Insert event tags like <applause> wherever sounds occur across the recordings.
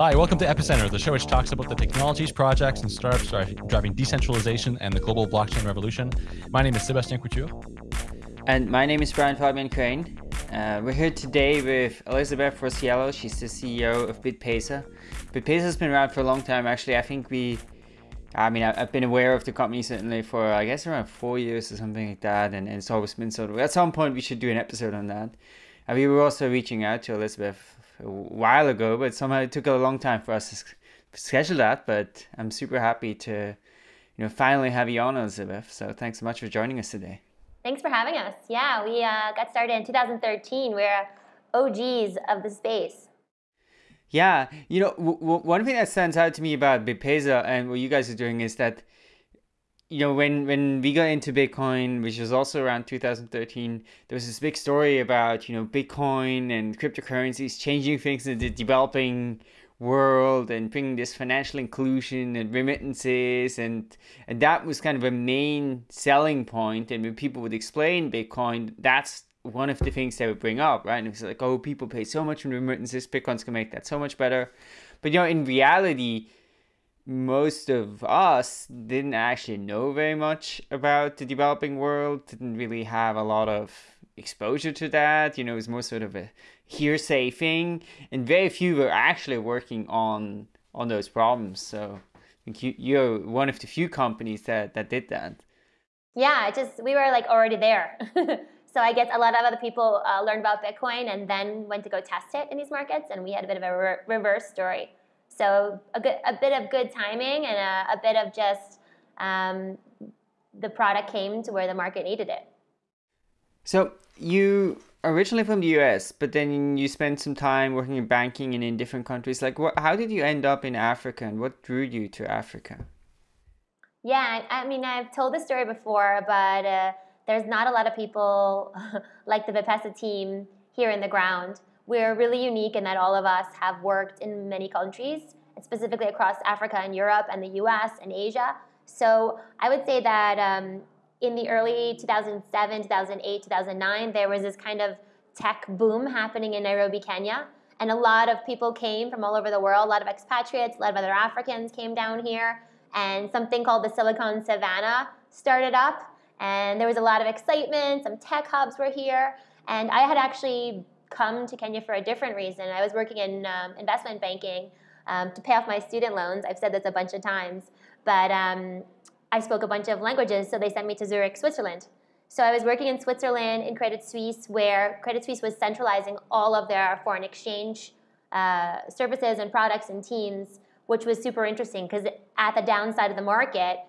Hi, welcome to Epicenter, the show which talks about the technologies, projects, and startups driving decentralization and the global blockchain revolution. My name is Sebastien Couture. And my name is Brian Fabian Crain. Uh, we're here today with Elizabeth Rossiello. She's the CEO of BitPesa. BitPesa has been around for a long time. Actually, I think we, I mean, I've been aware of the company certainly for, I guess, around four years or something like that. And, and it's always been sort of, at some point, we should do an episode on that. And we were also reaching out to Elizabeth a while ago, but somehow it took a long time for us to schedule that. But I'm super happy to, you know, finally have you on, Elizabeth. So thanks so much for joining us today. Thanks for having us. Yeah, we uh, got started in 2013. We're OGs of the space. Yeah, you know, one thing that stands out to me about BitPesa and what you guys are doing is that, you know, when when we got into Bitcoin, which was also around 2013, there was this big story about you know Bitcoin and cryptocurrencies changing things in the developing world and bringing this financial inclusion and remittances. And and that was kind of a main selling point. and when people would explain bitcoin that's one of the things they would bring up right? And it's like oh people pay so much in remittances. Bitcoin's gonna make that so much better. But you know in reality most of us didn't actually know very much about the developing world didn't really have a lot of exposure to that. You know, it's more sort of a hearsay thing, and very few were actually working on on those problems. So I think you, you're one of the few companies that that did that. Yeah, just we were like already there. <laughs> so I guess a lot of other people uh, learned about Bitcoin and then went to go test it in these markets, and we had a bit of a re reverse story. So a good, a bit of good timing and a, a bit of just um, the product came to where the market needed it. So you originally from the US, but then you spent some time working in banking and in different countries. Like, what? How did you end up in Africa, and what drew you to Africa? Yeah, I mean, I've told this story before, but uh, there's not a lot of people <laughs> like the BitPesa team here in the ground. We're really unique in that all of us have worked in many countries, specifically across Africa and Europe and the US and Asia. So I would say that um, in the early 2007, 2008, 2009, there was this kind of tech boom happening in Nairobi, Kenya. And a lot of people came from all over the world, a lot of expatriates, a lot of other Africans came down here. And something called the Silicon Savannah started up. And there was a lot of excitement, some tech hubs were here. And I had actually come to Kenya for a different reason. I was working in um, investment banking um, to pay off my student loans. I've said this a bunch of times. But um, I spoke a bunch of languages, so they sent me to Zurich, Switzerland. So I was working in Switzerland in Credit Suisse, where Credit Suisse was centralizing all of their foreign exchange uh, services and products and teams, which was super interesting because at the downside of the market,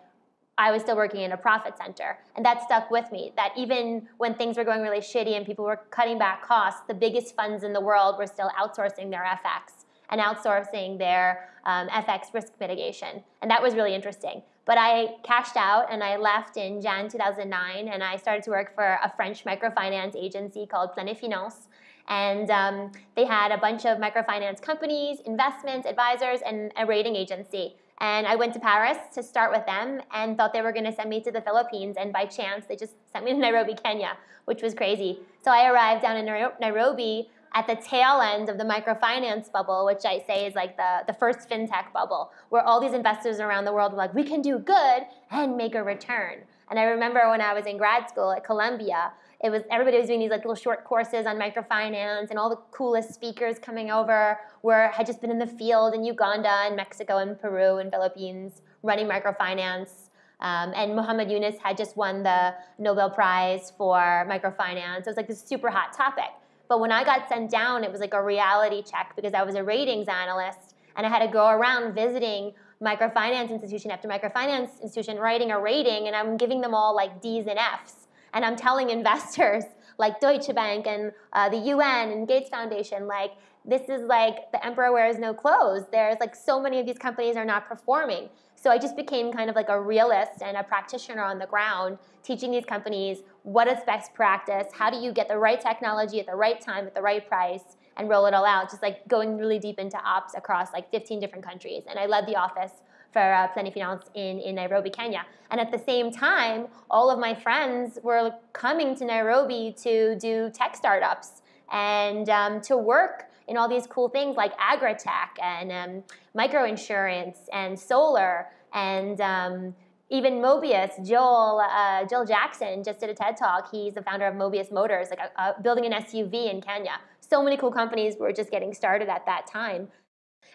I was still working in a profit center. And that stuck with me, that even when things were going really shitty and people were cutting back costs, the biggest funds in the world were still outsourcing their FX and outsourcing their um, FX risk mitigation. And that was really interesting. But I cashed out and I left in Jan 2009 and I started to work for a French microfinance agency called Planet Finance. And um, they had a bunch of microfinance companies, investments, advisors, and a rating agency. And I went to Paris to start with them and thought they were going to send me to the Philippines. And by chance, they just sent me to <laughs> Nairobi, Kenya, which was crazy. So I arrived down in Nairobi at the tail end of the microfinance bubble, which I say is like the, the first fintech bubble, where all these investors around the world were like, we can do good and make a return. And I remember when I was in grad school at Columbia, it was everybody was doing these like little short courses on microfinance and all the coolest speakers coming over were had just been in the field in Uganda and Mexico and Peru and Philippines running microfinance. Um, and Muhammad Yunus had just won the Nobel Prize for microfinance. It was like this super hot topic. But when I got sent down, it was like a reality check because I was a ratings analyst and I had to go around visiting microfinance institution after microfinance institution writing a rating and I'm giving them all like D's and F's. And I'm telling investors <laughs> like Deutsche Bank and uh, the UN and Gates Foundation, like, this is like the emperor wears no clothes. There's like so many of these companies are not performing. So I just became kind of like a realist and a practitioner on the ground, teaching these companies what is best practice, how do you get the right technology at the right time at the right price, and roll it all out, just like going really deep into ops across like 15 different countries. And I led the office for uh, Planet Finance in, in Nairobi, Kenya. And at the same time, all of my friends were coming to Nairobi to do tech startups and um, to work in all these cool things like agri-tech and um, microinsurance and solar and um, even Mobius, Joel, uh, Joel Jackson just did a TED talk. He's the founder of Mobius Motors, like a, a, building an SUV in Kenya. So many cool companies were just getting started at that time.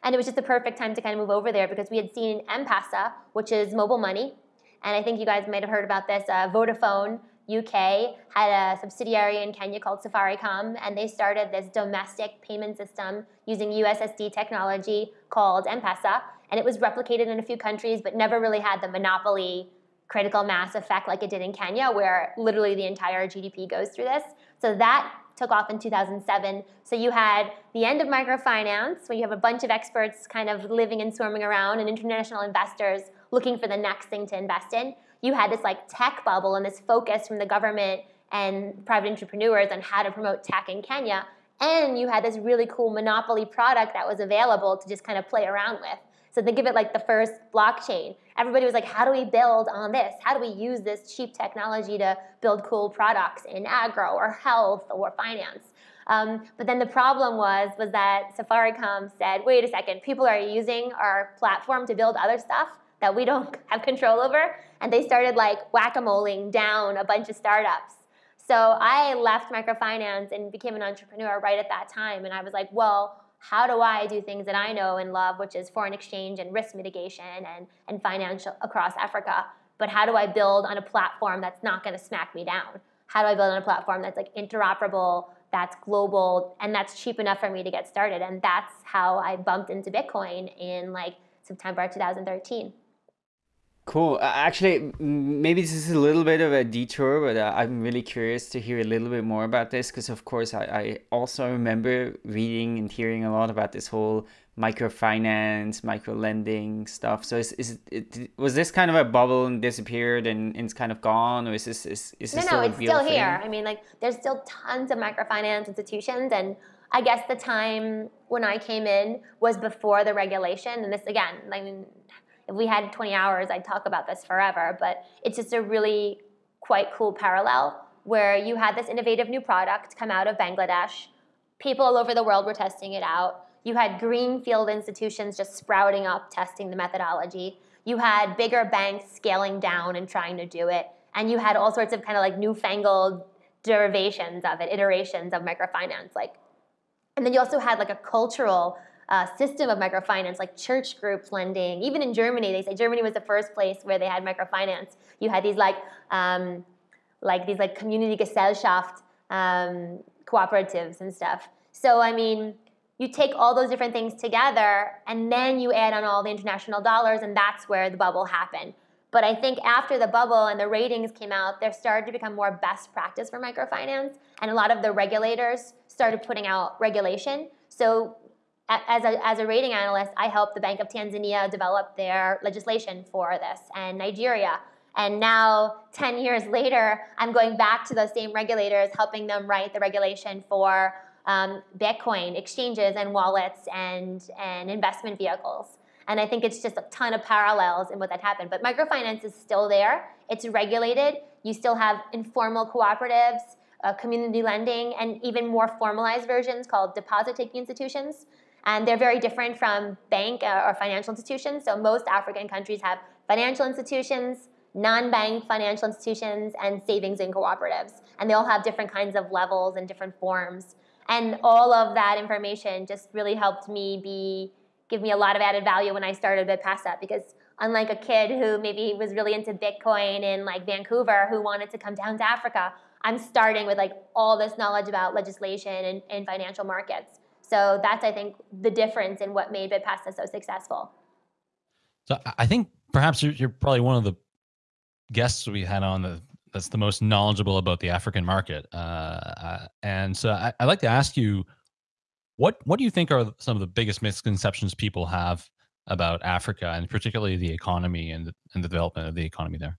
And it was just the perfect time to kind of move over there because we had seen M-Pesa, which is mobile money. And I think you guys might have heard about this. Uh, Vodafone UK had a subsidiary in Kenya called Safaricom, and they started this domestic payment system using USSD technology called M-Pesa. And it was replicated in a few countries, but never really had the monopoly critical mass effect like it did in Kenya, where literally the entire GDP goes through this. So that took off in 2007. So you had the end of microfinance, where you have a bunch of experts kind of living and swarming around, and international investors looking for the next thing to invest in. You had this like tech bubble and this focus from the government and private entrepreneurs on how to promote tech in Kenya. And you had this really cool monopoly product that was available to just kind of play around with. So think of it like the first blockchain. Everybody was like, how do we build on this? How do we use this cheap technology to build cool products in agro or health or finance? Um, but then the problem was, was that Safaricom said, wait a second, people are using our platform to build other stuff that we don't <laughs> have control over. And they started like whack-a-moling down a bunch of startups. So I left microfinance and became an entrepreneur right at that time. And I was like, well, how do I do things that I know and love, which is foreign exchange and risk mitigation and, and financial across Africa? But how do I build on a platform that's not going to smack me down? How do I build on a platform that's like interoperable, that's global, and that's cheap enough for me to get started? And that's how I bumped into Bitcoin in like September 2013. Cool. Uh, actually, maybe this is a little bit of a detour, but uh, I'm really curious to hear a little bit more about this because, of course, I, I, also remember reading and hearing a lot about this whole microfinance, micro lending stuff. So, is, is it, was this kind of a bubble and disappeared and, and it's kind of gone, or is this is, is no, this no, still it's still here. I mean, like there's still tons of microfinance institutions, and I guess the time when I came in was before the regulation, and this again, I mean if we had 20 hours, I'd talk about this forever, but it's just a really quite cool parallel where you had this innovative new product come out of Bangladesh. People all over the world were testing it out. You had greenfield institutions just sprouting up, testing the methodology. You had bigger banks scaling down and trying to do it. And you had all sorts of kind of like newfangled derivations of it, iterations of microfinance. Like, and then you also had like a cultural uh, system of microfinance, like church groups lending. Even in Germany, they say Germany was the first place where they had microfinance. You had these like, um, like these like community Gesellschaft um, cooperatives and stuff. So I mean, you take all those different things together, and then you add on all the international dollars, and that's where the bubble happened. But I think after the bubble and the ratings came out, there started to become more best practice for microfinance, and a lot of the regulators started putting out regulation. So as a, as a rating analyst, I helped the Bank of Tanzania develop their legislation for this and Nigeria. And now, 10 years <laughs> later, I'm going back to those same regulators, helping them write the regulation for um, Bitcoin exchanges and wallets and, and investment vehicles. And I think it's just a ton of parallels in what that happened. But microfinance is still there. It's regulated. You still have informal cooperatives, uh, community lending, and even more formalized versions called deposit-taking institutions. And they're very different from bank uh, or financial institutions. So most African countries have financial institutions, non-bank financial institutions, and savings and cooperatives. And they all have different kinds of levels and different forms. And all of that information just really helped me be, give me a lot of added value when I started BitPesa because unlike a kid who maybe was really into Bitcoin in like Vancouver who wanted to come down to Africa, I'm starting with like all this knowledge about legislation and, and financial markets. So that's, I think, the difference in what made BitPesa so successful. So I think perhaps you're, you're probably one of the guests we had on the, that's the most knowledgeable about the African market. Uh, uh and so I, would like to ask you, what what do you think are some of the biggest misconceptions people have about Africa and particularly the economy and the, and the development of the economy there?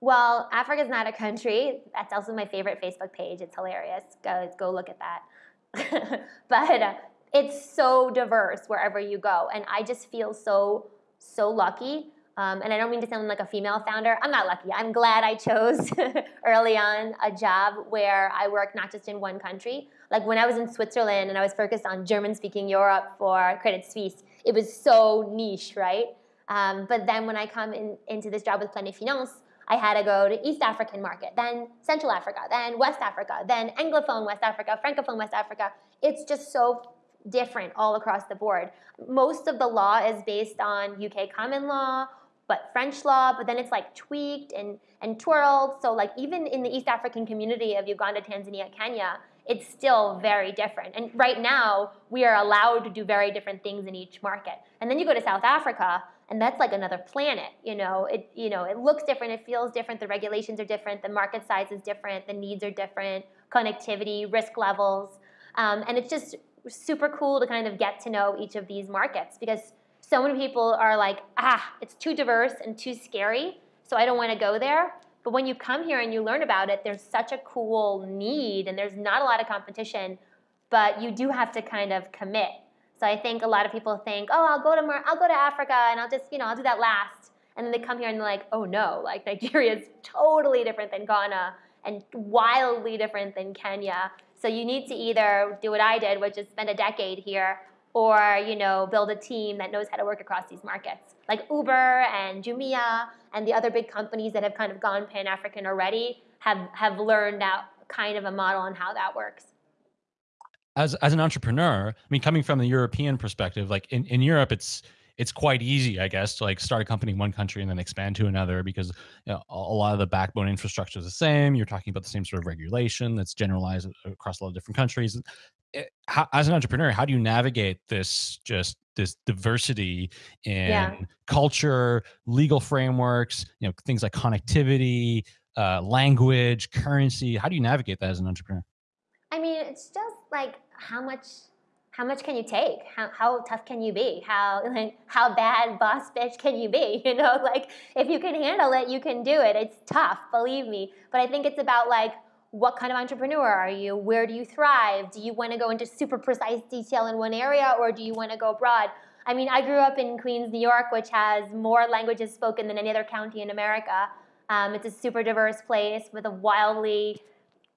Well, Africa is not a country. That's also my favorite Facebook page. It's hilarious. Go go look at that. <laughs> but uh, it's so diverse wherever you go. And I just feel so, so lucky Um, and I don't mean to sound like a female founder. I'm not lucky. I'm glad I chose <laughs> early on a job where I work not just in one country. Like when I was in Switzerland and I was focused on German speaking Europe for Credit Suisse, it was so niche, right? Um, but then when I come in, into this job with Planet Finance, I had to go to East African market, then Central Africa, then West Africa, then Anglophone West Africa, Francophone West Africa. It's just so different all across the board. Most of the law is based on UK common law but French law, but then it's like tweaked and, and twirled. So like even in the East African community of Uganda, Tanzania, Kenya, it's still very different. And right now, we are allowed to do very different things in each market. And then you go to South Africa, and that's like another planet. You know, it you know it looks different, it feels different, the regulations are different, the market size is different, the needs are different, connectivity, risk levels, um, and it's just super cool to kind of get to know each of these markets because so many people are like, ah, it's too diverse and too scary, so I don't want to go there. But when you come here and you learn about it, there's such a cool need and there's not a lot of competition, but you do have to kind of commit. So I think a lot of people think, oh, I'll go to Mar- I'll go to Africa and I'll just, you know, I'll do that last. And then they come here and they're like, oh no, like Nigeria is totally different than Ghana and wildly different than Kenya. So you need to either do what I did, which is spend a decade here, or you know build a team that knows how to work across these markets like uber and jumia and the other big companies that have kind of gone pan-african already have have learned out kind of a model on how that works as as an entrepreneur i mean coming from the european perspective like in, in europe it's it's quite easy, I guess, to like start a company in one country and then expand to another because you know, a lot of the backbone infrastructure is the same. You're talking about the same sort of regulation that's generalized across a lot of different countries. Eh, how, as an entrepreneur, how do you navigate this just this diversity in yeah. culture, legal frameworks, you know, things like connectivity, uh, language, currency? How do you navigate that as an entrepreneur? I mean, it's just like how much how much can you take? How, how tough can you be? How <laughs> like how bad boss bitch can you be? <laughs> You know, like if you can handle it, you can do it. It's tough, believe me. But I think it's about like what kind of entrepreneur are you? Where do you thrive? Do you want to go into super precise detail in one area or do you want to go broad? I mean, I grew up in Queens, New York, which has more languages spoken than any other county in America. Um, it's a super diverse place with a wildly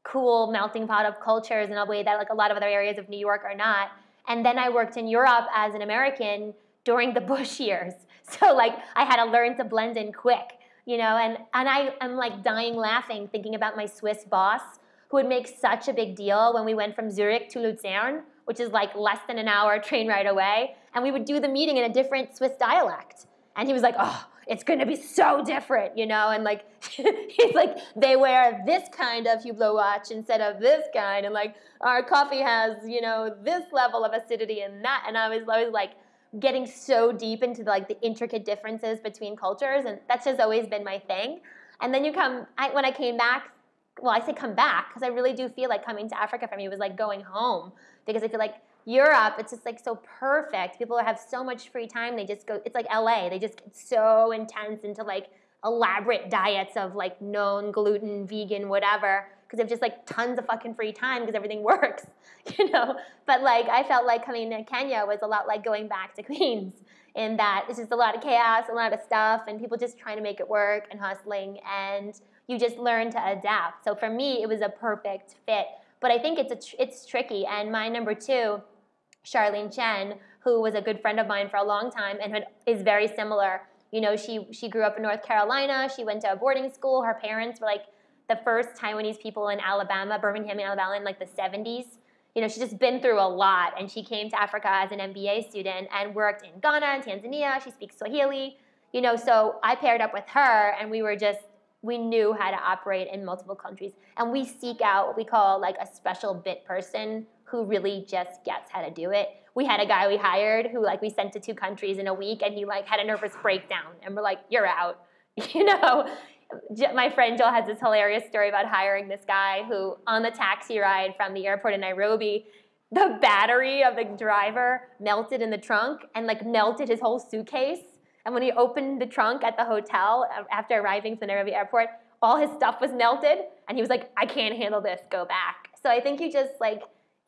cool melting pot of cultures in a way that like a lot of other areas of New York are not. And then I worked in Europe as an American during the <laughs> Bush years. So like I had to learn to blend in quick you know, and, and I, I'm like dying laughing thinking about my Swiss boss who would make such a big deal when we went from Zurich to Lucerne, which is like less than an hour train ride away, and we would do the meeting in a different Swiss dialect. And he was like, oh, it's gonna be so different, you know, and like <laughs> he's like, they wear this kind of Hublot watch instead of this kind, and like our coffee has, you know, this level of acidity and that. And I was, always like, getting so deep into like the intricate differences between cultures, and that's just always been my thing. And then you come I, when I came back. Well, I say come back because I really do feel like coming to Africa for me was like going home because I feel like Europe, it's just like so perfect. People have so much free time. They just go. It's like LA. They just get so intense into like elaborate diets of like known gluten, vegan, whatever because they have just like tons of fucking free time because everything <laughs> works, you know. But like I felt like coming to Kenya was a lot like going back to <laughs> Queens in that it's just a lot of chaos, a lot of stuff, and people just trying to make it work and hustling, and you just learn to adapt. So for me, it was a perfect fit. But I think it's a tr- it's tricky. And my number two, Charlene Chen, who was a good friend of mine for a long time and had, is very similar. You know, she she grew up in North Carolina. She went to a boarding school. Her parents were like the first Taiwanese people in Alabama, Birmingham, Alabama, in like the 70s. You know, she's just been through a lot, and she came to Africa as an MBA student and worked in Ghana and Tanzania. She speaks Swahili. You know, so I paired up with her, and we were just we knew how to operate in multiple countries, and we seek out what we call like a special bit person who really just gets how to do it. We had a guy we hired who like we sent to two countries in a week, and he like had a nervous breakdown, and we're like, "You're out." <laughs> You know, my friend Jill has this hilarious story about hiring this guy who, on the taxi ride from the airport in Nairobi, the battery of the driver melted in the trunk and like melted his whole suitcase. And when he opened the trunk at the hotel uh, after arriving from the Nairobi airport, all his stuff was melted. And he was like, I can't handle this, go back. So I think you just like,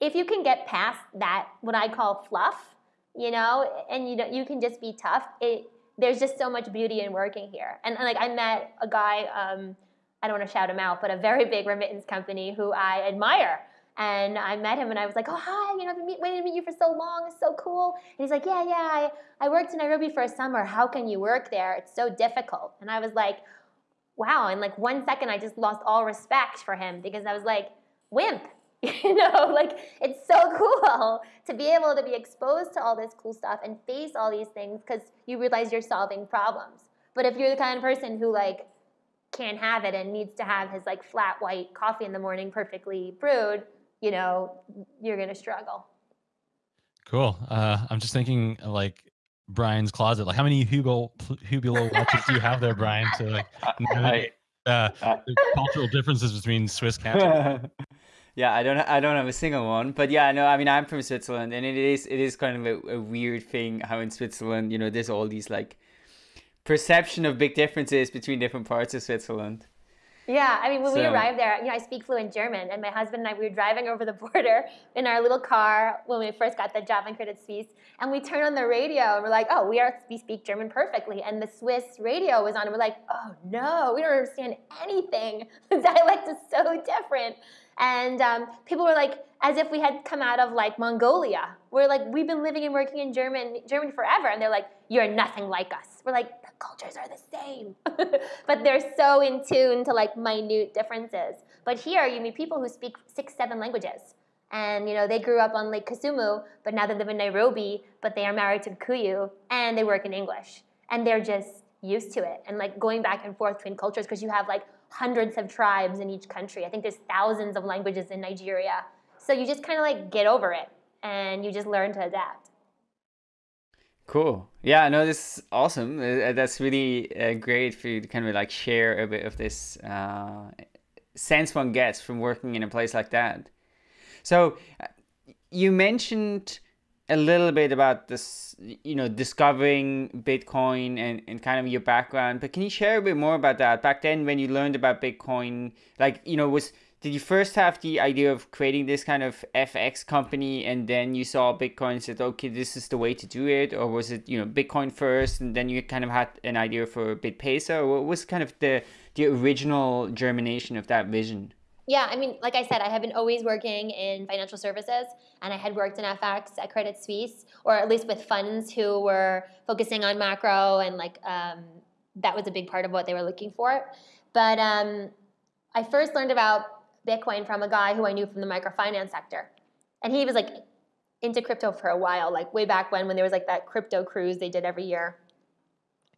if you can get past that, what I call fluff, you know, and you know, you can just be tough, it, there's just so much beauty in working here. And, and like I met a guy, um, I don't want to shout him out, but a very big remittance company who I admire. And I met him and I was like, oh, hi, you know, I've been waiting to meet you for so long. It's so cool. And he's like, yeah, yeah, I, I worked in Nairobi for a summer. How can you work there? It's so difficult. And I was like, wow. In like one second, I just lost all respect for him because I was like, wimp. <laughs> you know, like it's so <laughs> cool to be able to be exposed to all this cool stuff and face all these things because you realize you're solving problems. But if you're the kind of person who like can't have it and needs to have his like flat white coffee in the morning perfectly brewed, you know, you're gonna struggle. Cool. Uh, I'm just thinking like Brian's closet. Like, how many Hugo Hublot <laughs> watches do you have there, Brian? To like navigate, uh, the cultural differences between Swiss cats. Yeah, I don't I don't have a single one, but yeah, no, I mean I'm from Switzerland, and it is it is kind of a, a weird thing how in Switzerland, you know, there's all these like perception of big differences between different parts of Switzerland. Yeah, I mean, when so, we arrived there, you know, I speak fluent German, and my husband and I, we were driving over the border in our little car when we first got the job in Credit Suisse, and we turned on the radio, and we're like, oh, we are we speak German perfectly, and the Swiss radio was on, and we're like, oh no, we don't understand anything. <laughs> The dialect is so different. And um, people were like, as if we had come out of like Mongolia. We're like, we've been living and working in German, Germany forever. And they're like, you're nothing like us. We're like, the cultures are the same. <laughs> but they're so in tune to like minute differences. But here you meet people who speak six, seven languages. And you know, they grew up on Lake Kisumu, but now they live in Nairobi, but they are married to Kuyu and they work in English. And they're just used to it. And like going back and forth between cultures because you have like hundreds of tribes in each country. I think there's thousands of languages in Nigeria. So you just kind of like get over it and you just learn to adapt. Cool. Yeah, no, this is awesome. Uh, that's really uh, great for you to kind of like share a bit of this uh, sense one gets from working in a place like that. So uh, you mentioned a little bit about this, you know, discovering Bitcoin and, and kind of your background, but can you share a bit more about that? Back then, when you learned about Bitcoin, like, you know, was did you first have the idea of creating this kind of FX company and then you saw Bitcoin and said, okay, this is the way to do it? Or was it, you know, Bitcoin first and then you kind of had an idea for BitPesa? Or what was kind of the, the original germination of that vision? Yeah, I mean, like I said, I have been always working in financial services, and I had worked in FX at Credit Suisse, or at least with funds who were focusing on macro, and like um, that was a big part of what they were looking for. But um, I first learned about Bitcoin from a guy who I knew from the microfinance sector, and he was like into crypto for a while, like way back when when there was like that crypto cruise they did every year.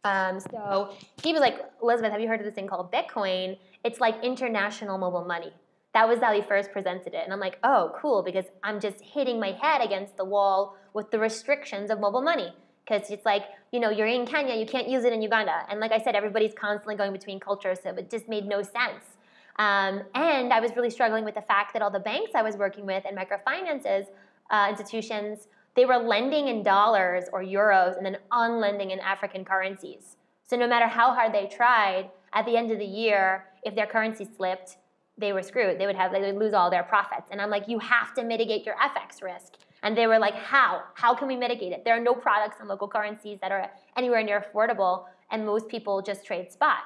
Um, so he was like, Elizabeth, have you heard of this thing called Bitcoin? It's like international mobile money. That was how he first presented it. And I'm like, oh, cool, because I'm just hitting my head against the wall with the restrictions of mobile money. Because it's like, you know, you're in Kenya, you can't use it in Uganda. And like I said, everybody's constantly going between cultures, so it just made no sense. Um, and I was really struggling with the fact that all the banks I was working with and microfinances uh, institutions they were lending in dollars or euros and then unlending in African currencies. So no matter how hard they tried, at the end of the year, if their currency slipped, they were screwed. They would have they would lose all their profits. And I'm like, you have to mitigate your FX risk. And they were like, how? How can we mitigate it? There are no products in local currencies that are anywhere near affordable, and most people just trade spot.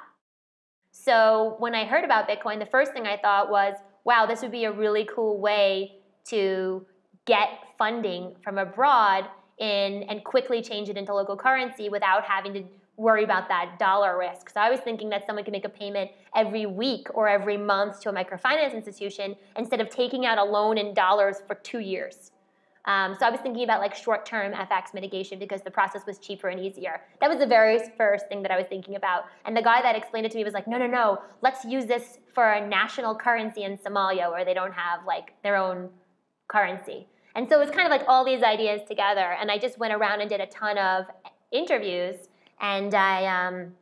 So when I heard about Bitcoin, the first thing I thought was, wow, this would be a really cool way to get funding from abroad in, and quickly change it into local currency without having to worry about that dollar risk. So I was thinking that someone could make a payment every week or every month to a microfinance institution instead of taking out a loan in dollars for two years. Um, so I was thinking about like short-term FX mitigation because the process was cheaper and easier. That was the very first thing that I was thinking about. And the guy that explained it to me was like, no, no, no, let's use this for a national currency in Somalia where they don't have like their own currency. And so it was kind of like all these ideas together. And I just went around and did a ton of interviews. And I um,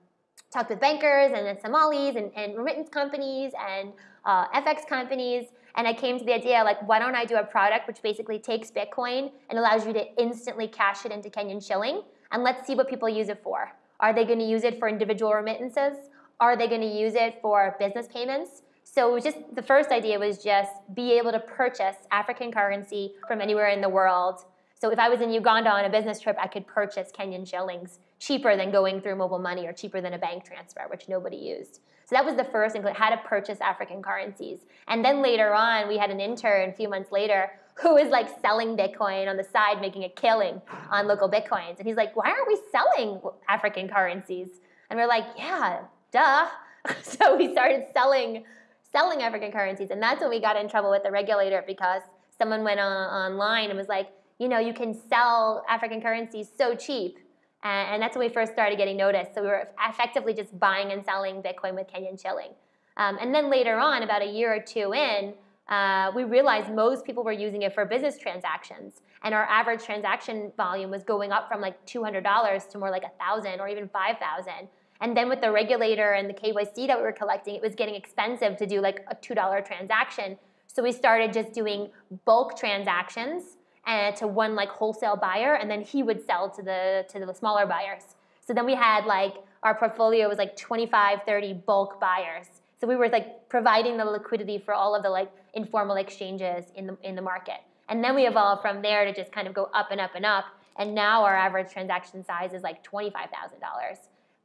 talked with bankers and then Somalis and, and remittance companies and uh, FX companies. And I came to the idea like, why don't I do a product which basically takes Bitcoin and allows you to instantly cash it into Kenyan shilling? And let's see what people use it for. Are they going to use it for individual remittances? Are they going to use it for business payments? So just the first idea was just be able to purchase African currency from anywhere in the world So if I was in Uganda on a business trip, I could purchase Kenyan shillings cheaper than going through mobile money or cheaper than a bank transfer, which nobody used. So that was the first how to purchase African currencies. And then later on, we had an intern a few months later who was like selling Bitcoin on the side, making a killing on local Bitcoins. And he's like, why aren't we selling African currencies? And we're like, yeah, duh. <laughs> so we started selling selling African currencies. And that's when we got in trouble with the regulator because someone went on, online and was like, you know, you can sell African currencies so cheap. And, and that's when we first started getting noticed. So we were effectively just buying and selling Bitcoin with Kenyan shilling. Um, and then later on, about a year or two in, uh, we realized most people were using it for business transactions. And our average transaction volume was going up from like $200 to more like 1000 or even 5000 and then with the regulator and the KYC that we were collecting, it was getting expensive to do like a $2 transaction. So we started just doing bulk transactions and to one like wholesale buyer, and then he would sell to the to the smaller buyers. So then we had like our portfolio was like 25, 30 bulk buyers. So we were like providing the liquidity for all of the like informal exchanges in the in the market. And then we evolved from there to just kind of go up and up and up. And now our average transaction size is like $25,000.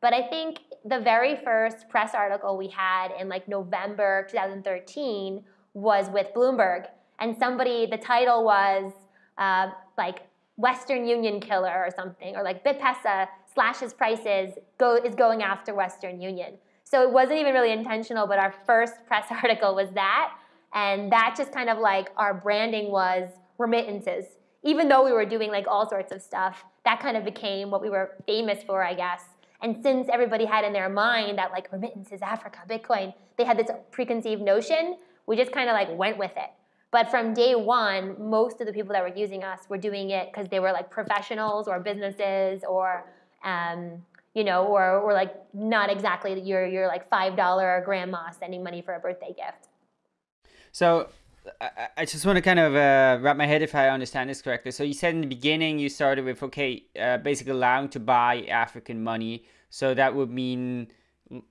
But I think the very first press article we had in like November 2013 was with Bloomberg. And somebody, the title was uh, like Western Union killer or something, or like BitPesa slashes prices, go, is going after Western Union. So it wasn't even really intentional, but our first press <laughs> article was that. And that just kind of like our branding was remittances. Even though we were doing like all sorts of stuff, that kind of became what we were famous for, I guess. And since everybody had in their mind that like remittances, Africa, Bitcoin, they had this preconceived notion, we just kind of like went with it. But from day one, most of the people that were using us were doing it because they were like professionals or businesses or, um, you know, or, or like not exactly your, your like $5 grandma sending money for a birthday gift. So I, just want to kind of uh, wrap my head if I understand this correctly. So you said in the beginning you started with, okay, uh, basically allowing to buy African money. So that would mean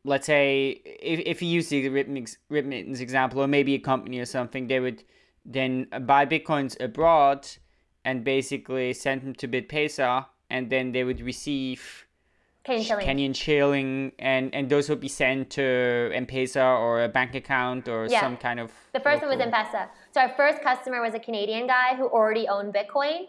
let's say if, if you use the remittance example or maybe a company or something they would then buy bitcoins abroad and basically send them to bitpesa and then they would receive Kenyan shilling. Kenyan shilling and and those would be sent to M-Pesa or a bank account or yeah. some kind of The first local... one was M-Pesa. So our first customer was a Canadian guy who already owned Bitcoin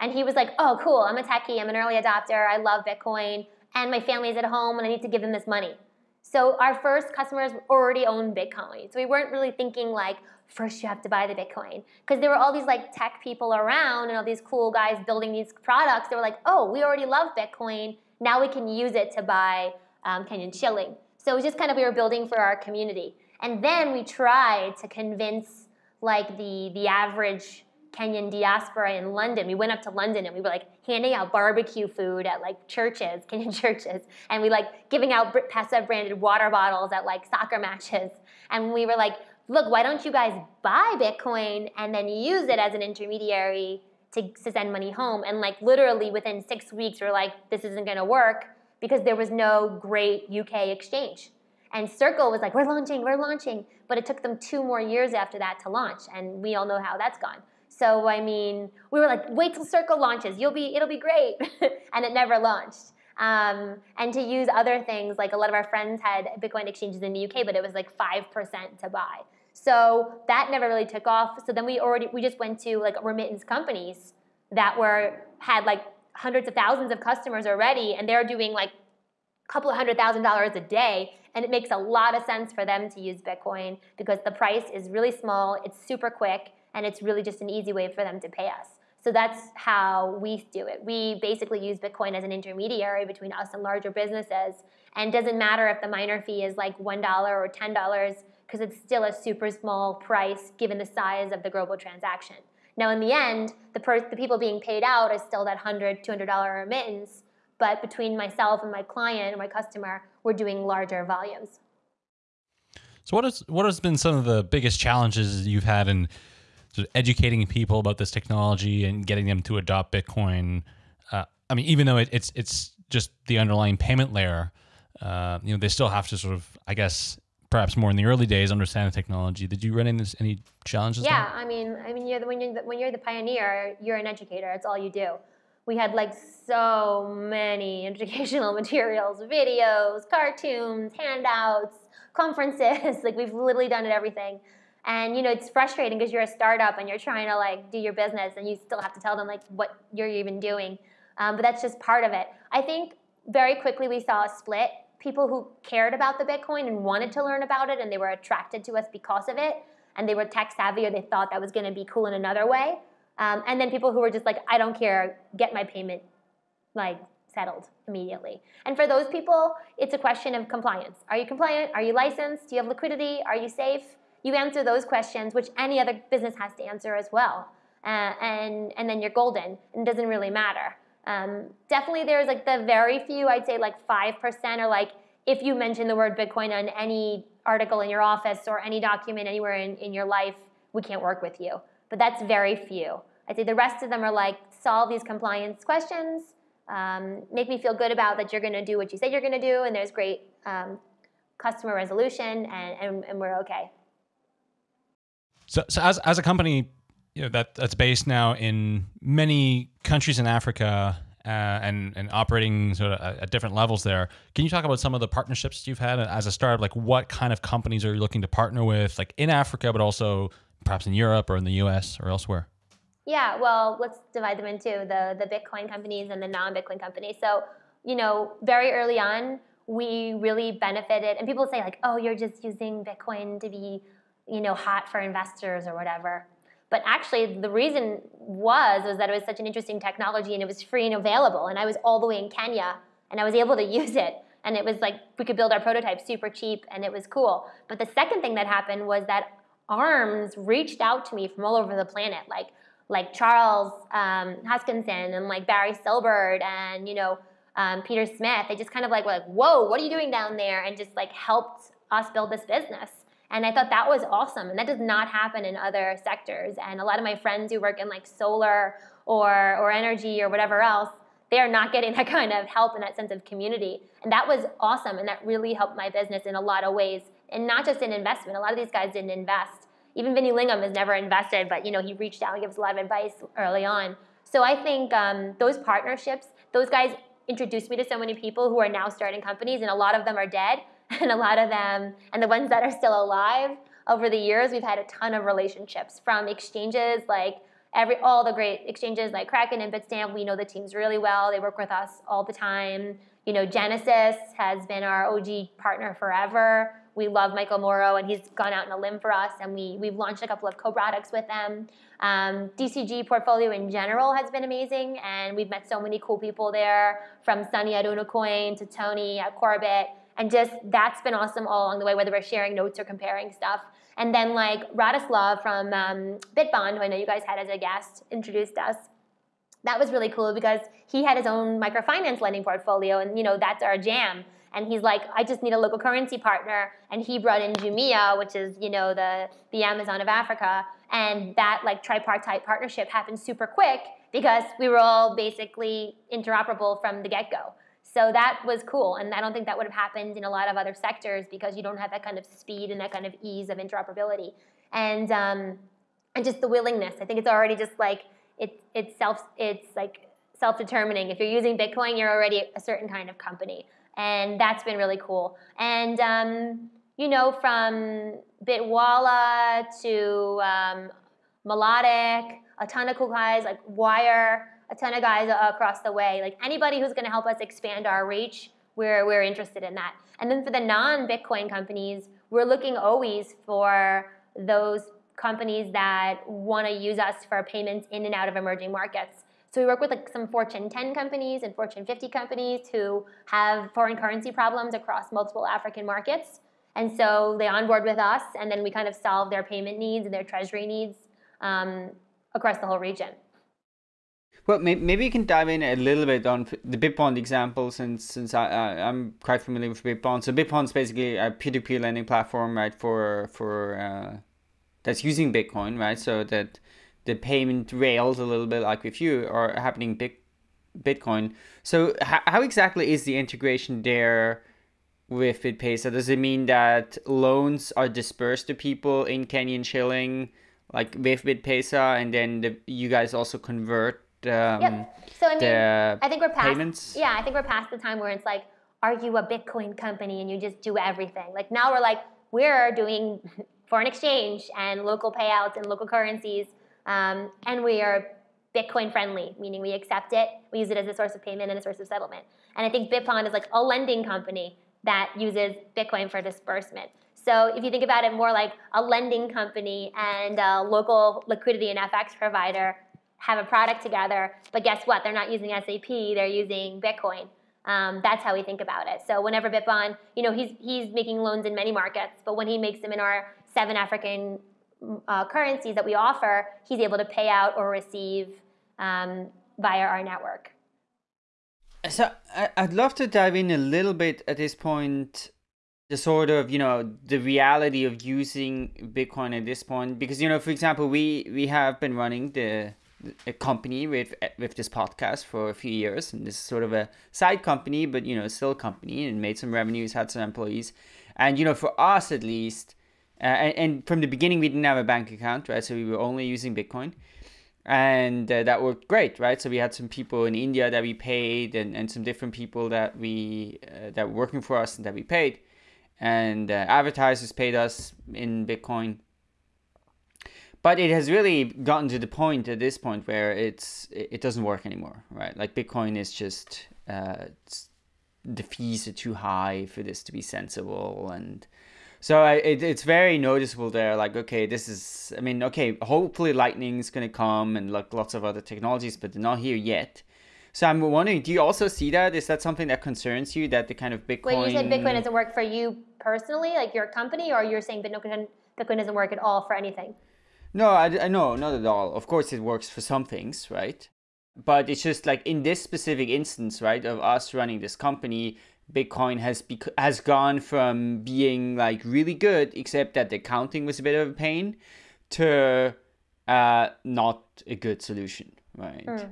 and he was like, "Oh, cool. I'm a techie. I'm an early adopter. I love Bitcoin and my family's at home and I need to give them this money." So our first customers already owned Bitcoin. So we weren't really thinking like, first you have to buy the Bitcoin. Because there were all these like tech people around and all these cool guys building these products. They were like, oh, we already love Bitcoin. Now we can use it to buy um, Kenyan shilling. So it was just kind of we were building for our community. And then we tried to convince like the, the average Kenyan diaspora in London. We went up to London and we were like handing out barbecue food at like churches, <laughs> Kenyan churches, and we like giving out Pesa branded water bottles at like soccer matches. And we were like, look, why don't you guys buy Bitcoin and then use it as an intermediary to, to send money home? And like literally within six weeks, we we're like, this isn't gonna work because there was no great UK exchange. And Circle was like, we're launching, we're launching. But it took them two more years after that to launch. And we all know how that's gone. So I mean, we were like, wait till Circle launches. You'll be, it'll be great. <laughs> and it never launched. Um, and to use other things, like a lot of our friends had Bitcoin exchanges in the UK, but it was like 5% to buy. So that never really took off. So then we already, we just went to like remittance companies that were, had like hundreds of thousands of customers already, and they're doing like a couple of hundred thousand dollars a day. And it makes a lot of sense for them to use Bitcoin because the price is really small, it's super quick, and it's really just an easy way for them to pay us. So that's how we do it. We basically use Bitcoin as an intermediary between us and larger businesses. And doesn't matter if the miner fee is like $1 or $10 because it's still a super small price given the size of the global transaction. Now in the end, the, the people being paid out is still that $100, $200 remittance, but between myself and my client and my customer, we're doing larger volumes. So what, is, what has been some of the biggest challenges you've had in sort of educating people about this technology and getting them to adopt Bitcoin. Uh, I mean, even though it, it's it's just the underlying payment layer, uh, you know, they still have to sort of, I guess, perhaps more in the early days understand the technology. Did you run into any challenges? Yeah, there? I mean, I mean, you're the, when you're the, when you're the pioneer, you're an educator. It's all you do. We had like so many <laughs> educational materials, videos, cartoons, handouts, conferences. <laughs> like we've literally done it everything. And you know, it's frustrating because you're a startup and you're trying to like do your business and you still have to tell them like what you're even doing. Um, but that's just part of it. I think very quickly we saw a split people who cared about the Bitcoin and wanted to learn about it and they were attracted to us because of it and they were tech savvy or they thought that was going to be cool in another way. Um, and then people who were just like, I don't care, get my payment like settled immediately. And for those people, it's a question of compliance. Are you compliant? Are you licensed? Do you have liquidity? Are you safe? You answer those questions, which any other business has to answer as well. Uh, and, and then you're golden. And it doesn't really matter. Um, definitely there's like the very few, I'd say like 5% or like, if you mention the word Bitcoin on any article in your office or any document anywhere in, in your life, we can't work with you. But that's very few. I'd say the rest of them are like, solve these compliance questions, um, make me feel good about that you're going to do what you say you're going to do, and there's great um, customer resolution, and, and, and we're okay. So, so as, as a company, you know that that's based now in many countries in Africa uh, and and operating sort of at different levels there. Can you talk about some of the partnerships you've had as a startup? Like what kind of companies are you looking to partner with, like in Africa, but also perhaps in Europe or in the U.S. or elsewhere? Yeah, well, let's divide them into the the Bitcoin companies and the non-Bitcoin companies. So, you know, very early on, we really benefited, and people say like, "Oh, you're just using Bitcoin to be, you know, hot for investors or whatever." But actually, the reason was was that it was such an interesting technology and it was free and available. And I was all the way in Kenya and I was able to <laughs> use it. And it was like we could build our prototype super cheap and it was cool. But the second thing that happened was that ARMS reached out to me from all over the planet, like like Charles um, Hoskinson and like Barry Silbert and you know um, Peter Smith. They just kind of like were like, whoa, what are you doing down there? And just like helped us build this business. And I thought that was awesome. And that does not happen in other sectors. And a lot of my friends who work in like solar or, or energy or whatever else, they are not getting <laughs> that kind of help and that sense of community. And that was awesome. And that really helped my business in a lot of ways. And not just in investment. A lot of these guys didn't invest. Even Vinny Lingham has never invested, but you know, he reached out and gave us a lot of advice early on. So I think um, those partnerships, those guys introduced me to so many people who are now starting companies, and a lot of them are dead. <laughs> and a lot of them, and the ones that are still alive, over the years, we've had a ton of relationships from exchanges like every all the great exchanges like Kraken and Bitstamp. We know the teams really well. They work with us all the time. You know, Genesis has been our OG partner forever. We love Michael Moro, and he's gone out on a limb for us, and we, we've launched a couple of co-products with them. Um, DCG portfolio in general has been amazing, and we've met so many cool people there, from Sunny at Unocoin to Tony at Korbit, and just that's been awesome all along the way, whether we're sharing notes or comparing stuff. And then like Radoslav from um, Bitbond, who I know you guys had as a guest, introduced us. That was really cool because he had his own microfinance lending portfolio, and you know that's our jam. And he's like, I just need a local currency partner, and he brought in Jumia, which is you know the the Amazon of Africa, and that like tripartite partnership happened super quick because we were all basically interoperable from the get go. So that was cool. And I don't think that would have happened in a lot of other sectors because you don't have that kind of speed and that kind of ease of interoperability. And, um, and just the willingness. I think it's already just like, it, it's self, it's like self-determining. If you're using Bitcoin, you're already a certain kind of company. And that's been really cool. And, um, you know, from Bitwala to um, Melodic, a ton of cool guys like Wyre, a ton of guys across the way. Like anybody who's going to help us expand our reach, we're, we're interested in that. And then for the non-Bitcoin companies, we're looking always for those companies that want to use us for payments in and out of emerging markets. So we work with like some Fortune 10 companies and Fortune 50 companies who have foreign currency problems across multiple African markets. And so they onboard with us, and then we kind of solve their payment needs and their treasury needs um, across the whole region. Well, maybe you can dive in a little bit on the Bitbond example, since since I, I am quite familiar with Bitbond. So Bitbond is basically a peer-to-peer lending platform, right? For for uh, that's using Bitcoin, right? So that the payment rails a little bit like with you are happening Bitcoin. So how, how exactly is the integration there with BitPesa? Does it mean that loans are dispersed to people in Kenyan shilling, like with BitPesa, and then the, you guys also convert? Um, yep. So I mean, the I think we're past. payments? Yeah, I think we're past the time where it's like, are you a Bitcoin company and you just do everything? Like now we're like, we're doing <laughs> foreign exchange and local payouts and local currencies, um, and we are Bitcoin friendly, meaning we accept it, we use it as a source of payment and a source of settlement. And I think Bitbond is like a lending company that uses Bitcoin for disbursement. So if you think about it more like a lending company and a local liquidity and FX provider have a product together, but guess what? They're not using SAP, they're using Bitcoin. Um, that's how we think about it. So whenever Bitbond, you know, he's he's making loans in many markets, but when he makes them in our seven African uh, currencies that we offer, he's able to pay out or receive um, via our network. So I'd love to dive in a little bit at this point, the sort of you know the reality of using Bitcoin at this point, because you know, for example, we we have been running the company with with this podcast for a few years, and this is sort of a side company, but you know, still a company, and made some revenues, had some employees, and you know, for us at least, uh, and, and from the beginning, we didn't have a bank account, right? So we were only using Bitcoin. And uh, that worked great right? So we had some people in india that we paid and, and some different people that we uh, that were working for us and that we paid. And uh, advertisers paid us in bitcoin but it has really gotten to the point at this point where it's it doesn't work anymore right like bitcoin is just uh, the fees are too high for this to be sensible and so I, it, it's very noticeable there. Like, okay, this is. I mean, okay, hopefully Lightning's gonna come and like lots of other technologies, but they're not here yet. So I'm wondering, do you also see that? Is that something that concerns you? That the kind of Bitcoin. Wait, you said Bitcoin doesn't work for you personally, like your company, or you're saying Bitcoin Bitcoin doesn't work at all for anything? No, I, I no, not at all. Of course, it works for some things, right? But it's just like in this specific instance, right, of us running this company, Bitcoin has bec- has gone from being like really good, except that the counting was a bit of a pain, to uh, not a good solution, right? Mm.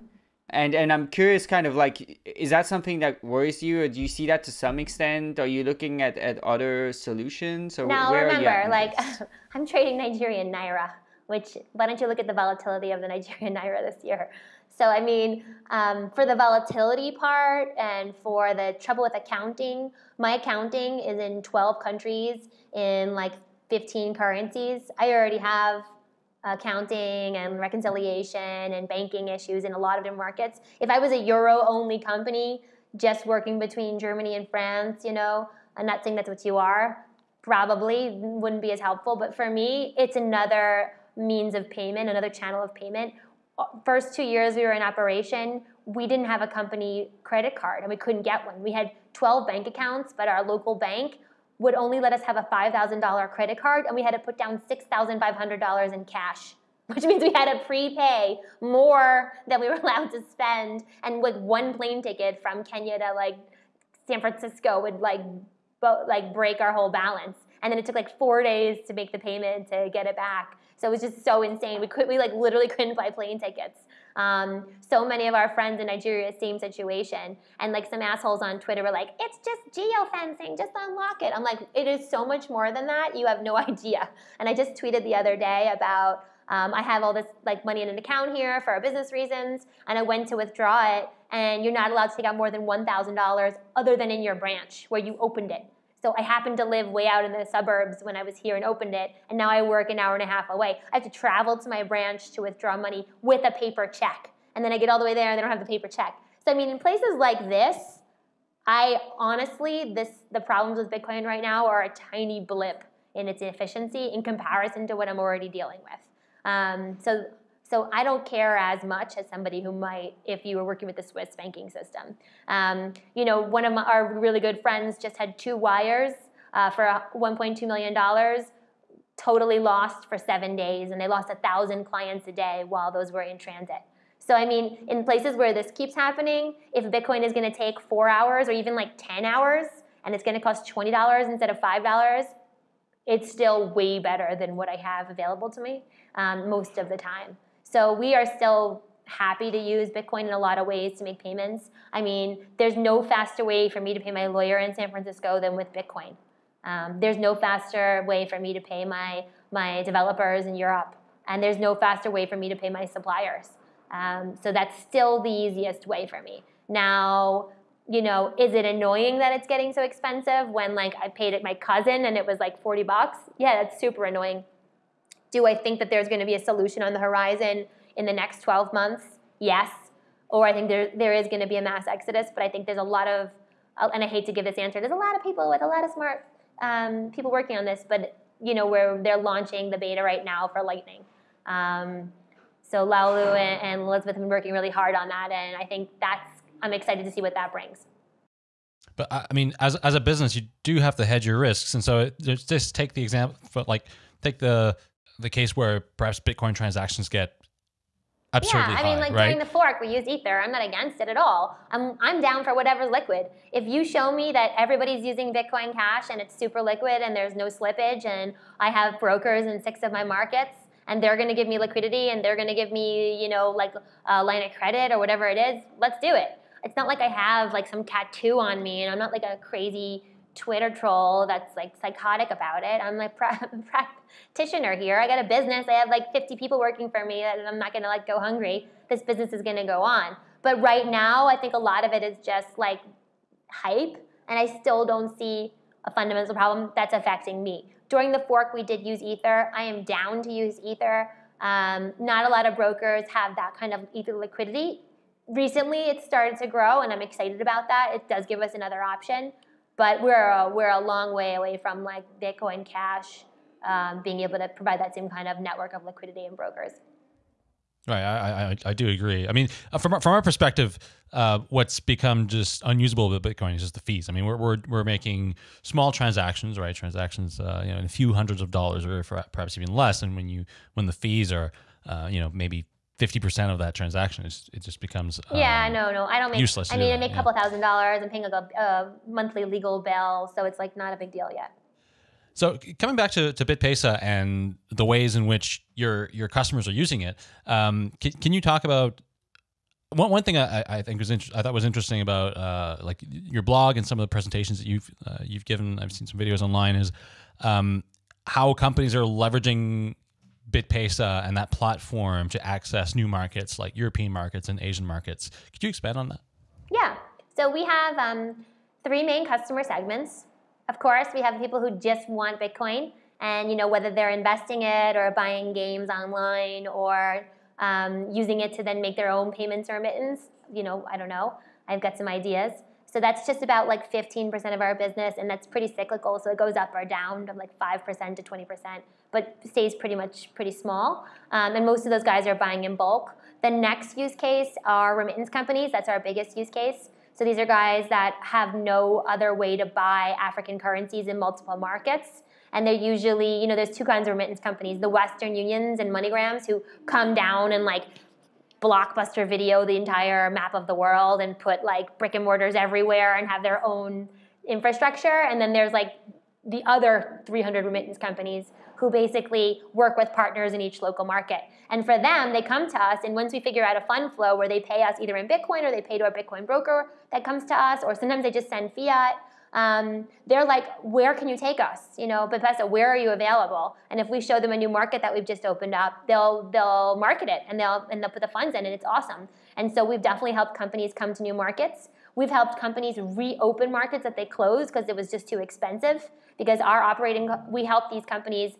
And and I'm curious, kind of like, is that something that worries you, or do you see that to some extent? Are you looking at, at other solutions, or now where remember, like, <laughs> I'm trading Nigerian naira. Which why don't you look at the volatility of the Nigerian <laughs> naira this year? So, I mean, um, for the volatility part and for the trouble with accounting, my accounting is in 12 countries in like 15 currencies. I already have accounting and reconciliation and banking issues in a lot of different markets. If I was a euro only company just working between Germany and France, you know, I'm not saying that's what you are, probably wouldn't be as helpful. But for me, it's another means of payment, another channel of payment uh, first two years we were in operation, we didn't have a company credit card and we couldn't get one. We had 12 bank accounts, but our local bank would only let us have a $5,000 credit card and we had to put down $6,500 in cash, <laughs> which means we had to prepay more than we were <laughs> allowed to spend. And with one plane ticket from Kenya to like San Francisco would like, bo- like break our whole balance. And then it took like four days to make the payment to get it back. So it was just so insane. We could we like literally <laughs> couldn't buy plane tickets. Um, so many of our friends in Nigeria, same situation. And like some assholes on Twitter were like, it's just geofencing, just unlock it. I'm like, it is so much more than that. You have no <laughs> idea. And I just tweeted the other day about um, I have all this like money in an account here for business reasons, and I went to withdraw it, and you're not allowed to take out more than $1,000 other than in your branch where you opened it. So I happened to live way out in the suburbs when I was here and opened it, and now I work an hour and a half away. I have to travel to my branch to withdraw money with a paper check. And then I get all the way there and they don't have the paper check. So I mean, in places like this, I honestly, this the problems with Bitcoin right now are a tiny blip in its efficiency in comparison to what I'm already dealing with. Um, so so I don't care as much as somebody who might if you were working with the Swiss banking system. Um, you know, one of my, our really good friends just had two wires uh, for $1.2 million, totally lost for seven days, and they lost a thousand clients a day while those were in transit. So I mean, in places where this keeps happening, if Bitcoin is going to take four hours or even like 10 hours, and it's going to cost $20 instead of $5, it's still way better than what I have available to me um, most of the time. So we are still happy to use Bitcoin in a lot of ways to make payments. I mean, there's no faster way for me to pay my lawyer in San Francisco than with Bitcoin. Um, there's no faster way for me to pay my, my developers in Europe. And there's no faster way for me to pay my suppliers. Um, so that's still the easiest way for me. Now, you know, is it annoying that it's getting so expensive when like I paid it my cousin and it was like 40 bucks? Yeah, that's super annoying. Do I think that there's going to be a solution on the horizon in the next 12 months? Yes. Or I think there, there is going to be a mass exodus, but I think there's a lot of, and I hate to give this answer, there's a lot of people with a lot of smart um, people working on this, but you know, where they're launching the beta right now for Lightning. Um, so Laolu and, and Elizabeth have been working really hard on that, and I think that's, I'm excited to see what that brings. But I mean, as as a business, you do have to hedge your risks, and so it, just take the example, like take the the case where perhaps Bitcoin transactions get absurdly yeah, I mean, high, like right? during the fork, we use Ether. I'm not against it at all. I'm, I'm down for whatever's liquid. If you show me that everybody's using Bitcoin Cash and it's super liquid and there's no slippage and I have brokers in six of my markets and they're going to give me liquidity and they're going to give me, you know, like a line of credit or whatever it is, let's do it. It's not like I have like some tattoo on me and I'm not like a crazy Twitter troll that's like psychotic about it. I'm like <laughs> practitioner here. I got a business. I have like 50 people working for me, and I'm not going to like go hungry. This business is going to go on. But right now, I think a lot of it is just like hype, and I still don't see a fundamental problem that's affecting me. During the fork, we did use Ether. I am down to use Ether. Um, not a lot of brokers have that kind of Ether liquidity. Recently, it started to grow, and I'm excited about that. It does give us another option but we're a, we're a long way away from like Bitcoin Cash um, being able to provide that same kind of network of liquidity and brokers. Right, I, I, I do agree. I mean, uh, from from our perspective, uh, what's become just unusable with Bitcoin is just the fees. I mean, we're we're, we're making small transactions, right? Transactions, uh, you know, in a few hundreds of dollars, or perhaps even less. And when you when the fees are, uh, you know, maybe fifty percent of that transaction, it's, it just becomes um, yeah. No, no, I don't make useless. I mean, I make a couple thousand dollars. I'm paying a, a monthly legal bill, so it's like not a big deal yet. So coming back to, to BitPesa and the ways in which your your customers are using it, um, can, can you talk about one, one thing I, I think was inter- I thought was interesting about uh, like your blog and some of the presentations that you've uh, you've given. I've seen some videos online. Is um, how companies are leveraging BitPesa and that platform to access new markets like European markets and Asian markets. Could you expand on that? Yeah. So we have um, three main customer segments. Of course, we have people who just want Bitcoin, and you know whether they're investing it or buying games online or um, using it to then make their own payments or remittance. You know, I don't know. I've got some ideas. So that's just about like 15% of our business, and that's pretty cyclical. So it goes up or down from like 5% to 20%, but stays pretty much pretty small. Um, and most of those guys are buying in bulk. The next use case are remittance companies. That's our biggest use case. So these are guys that have no other way to buy African currencies in multiple markets. And they're usually, you know, there's two kinds of remittance companies, the Western Unions and MoneyGrams who come down and like blockbuster video the entire map of the world and put like brick and mortars everywhere and have their own infrastructure. And then there's like the other 300 remittance companies who basically work with partners in each local market. And for them, they come to us, and once we figure out a fund flow where they pay us either in Bitcoin or they pay to our Bitcoin broker that comes to us, or sometimes they just send fiat. Um, they're like, where can you take us? You know, BitPesa, where are you available? And if we show them a new market that we've just opened up, they'll they'll market it and they'll and they'll put the funds in, and it's awesome. And so we've definitely helped companies come to new markets. We've helped companies reopen markets that they closed because it was just too expensive. Because our operating, we help these companies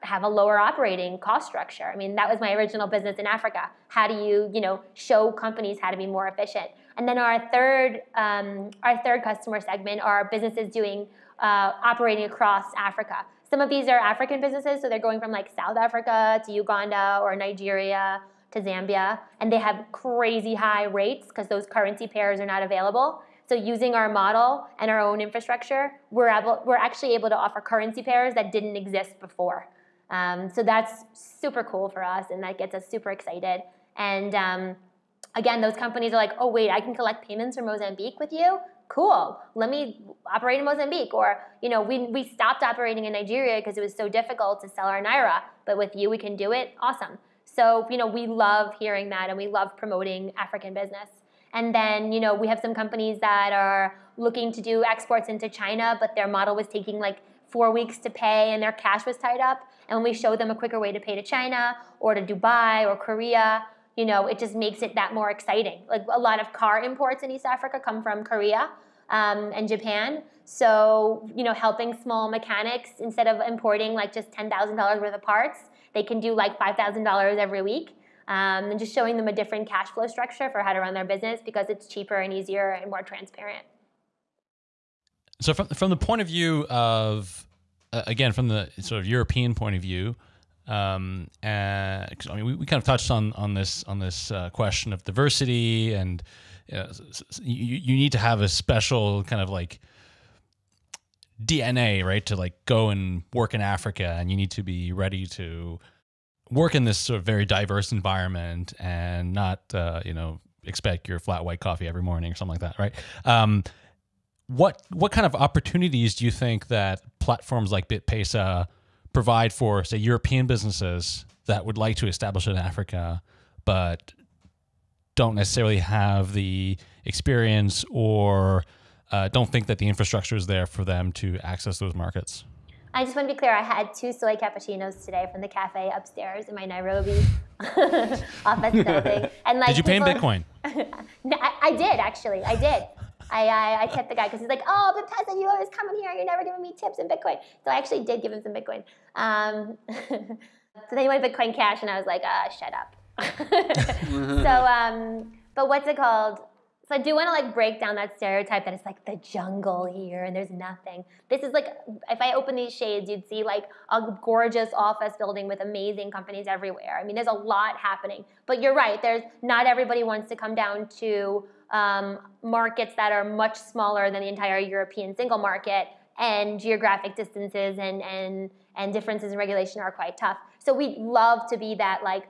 have a lower operating cost structure. I mean, that was my original business in Africa. How do you, you know, show companies how to be more efficient? And then our third, um, our third customer segment are businesses doing uh, operating across Africa. Some of these are African businesses, so they're going from like South Africa to Uganda or Nigeria to Zambia, and they have crazy high rates because those currency pairs are not available. So using our model and our own infrastructure, we're able, we're actually able to offer currency pairs that didn't exist before. Um, so that's super cool for us, and that gets us super excited. And um, again, those companies are like, oh wait, I can collect payments from Mozambique with you. Cool. Let me operate in Mozambique. Or you know, we we stopped operating in Nigeria because it was so difficult to sell our naira, but with you we can do it. Awesome. So, you know, we love hearing that and we love promoting African business. And then, you know, we have some companies that are looking to do exports into China, but their model was taking like four weeks to pay and their cash was tied up. And when we show them a quicker way to pay to China or to Dubai or Korea, you know, it just makes it that more exciting. Like a lot of car imports in East Africa come from Korea um, and Japan. So, you know, helping small mechanics instead of importing like just $10,000 worth of parts, they can do like $5,000 every week. Um, and just showing them a different cash flow structure for how to run their business because it's cheaper and easier and more transparent. So, from from the point of view of, uh, again, from the sort of European point of view, um, and I mean, we, we kind of touched on on this on this uh, question of diversity, and you, know, you you need to have a special kind of like DNA, right, to like go and work in Africa, and you need to be ready to work in this sort of very diverse environment and not, uh, you know, expect your flat white coffee every morning or something like that, right? Um, what what kind of opportunities do you think that platforms like BitPesa provide for, say, European businesses that would like to establish in Africa, but don't necessarily have the experience or uh, don't think that the infrastructure is there for them to access those markets. I just want to be clear. I had two soy cappuccinos today from the cafe upstairs in my Nairobi <laughs> office building. <laughs> And like, did you pay in Bitcoin? <laughs> I, I, did actually. I did. I, I, I tipped the guy because he's like, "Oh, BitPesa, you always come in here. You're never giving me tips in Bitcoin." So I actually did give him some Bitcoin. Um, so then he wanted Bitcoin Cash, and I was like, "Ah, shut up." so, um, but what's it called? So I do want to like break down that stereotype that it's like the jungle here and there's nothing. This is like if I open these shades, you'd see like a gorgeous office building with amazing companies everywhere. I mean, there's a lot happening. But you're right. There's not everybody wants to come down to um, markets that are much smaller than the entire European single market, and geographic distances and and and differences in regulation are quite tough. So we'd love to be that like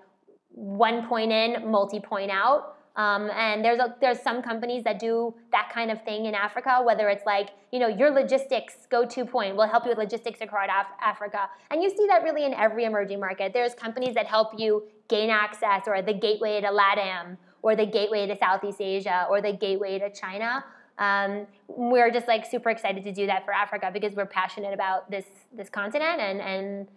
one point in, multi point out um, and there's a, there's some companies that do that kind of thing in Africa, whether it's like, you know, your logistics go-to point will help you with logistics across Af- Africa. And you see that really in every emerging market. There's companies that help you gain access or the gateway to LATAM or the gateway to Southeast Asia or the gateway to China. Um, we're just like super excited to do that for Africa because we're passionate about this this continent and and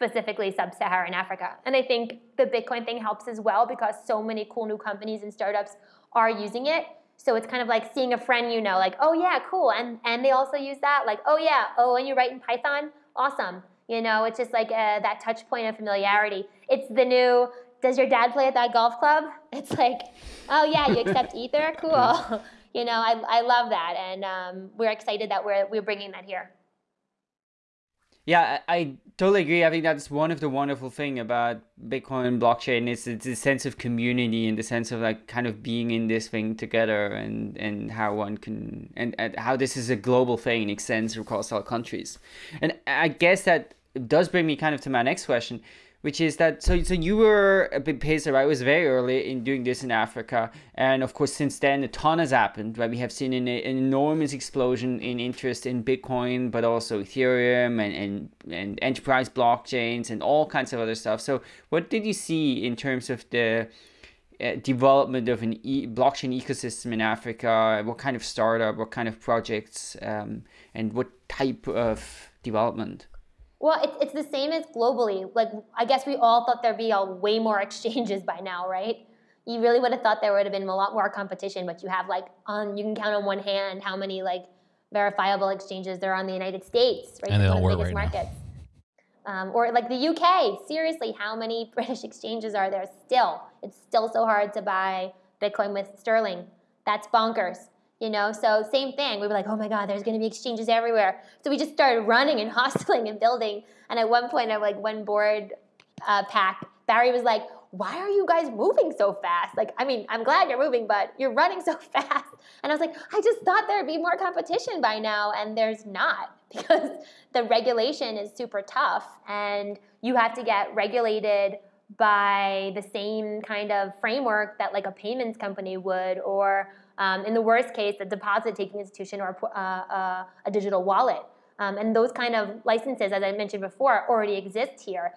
specifically sub-Saharan Africa. And I think the Bitcoin thing helps as well because so many cool new companies and startups are using it. So it's kind of like seeing a friend you know, like, oh yeah, cool. And and they also use that, like, oh yeah, oh, and you write in Python? Awesome. You know, it's just like uh, that touch point of familiarity. It's the new, does your dad play at that golf club? <laughs> It's like, oh yeah, you accept Ether? Cool. <laughs> you know, I, I love that. And um, we're excited that we're, we're bringing that here. Yeah, I, totally agree. I think that's one of the wonderful thing about Bitcoin blockchain is it's a sense of community and the sense of like kind of being in this thing together and and how one can and, and how this is a global thing it extends across all countries. And I guess that does bring me kind of to my next question which is that so so you were a BitPesa right? It was very early in doing this in africa. And of course since then a ton has happened right? We have seen an, an enormous explosion in interest in bitcoin but also ethereum and, and and enterprise blockchains and all kinds of other stuff. So what did you see in terms of the uh, development of an e- blockchain ecosystem in africa? What kind of startup what kind of projects um, and what type of development well, it's, it's the same as globally. Like, I guess we all thought there'd be a way more <laughs> exchanges by now, right? You really would have thought there would have been a lot more competition, but you have like on you can count on one hand how many like verifiable exchanges there are in the United States, right? And they all work right markets. Um, or like the UK, seriously, how many <laughs> British exchanges are there still? It's still so hard to buy Bitcoin with sterling. That's bonkers you know? So same thing. We were like oh my god there's going to be exchanges everywhere. So we just started running and <laughs> hustling and building. And at one point of like one board uh, pack barry was like why are you guys moving so fast? Like i mean i'm glad you're moving but you're running <laughs> so fast. And i was like i just thought there'd be more competition by now and there's not <laughs> because the regulation is super tough and you have to get regulated by the same kind of framework that like a payments company would or um, in the worst case, a deposit-taking institution or uh, uh, a digital wallet. Um, and those kind of licenses, as I mentioned before, already exist here.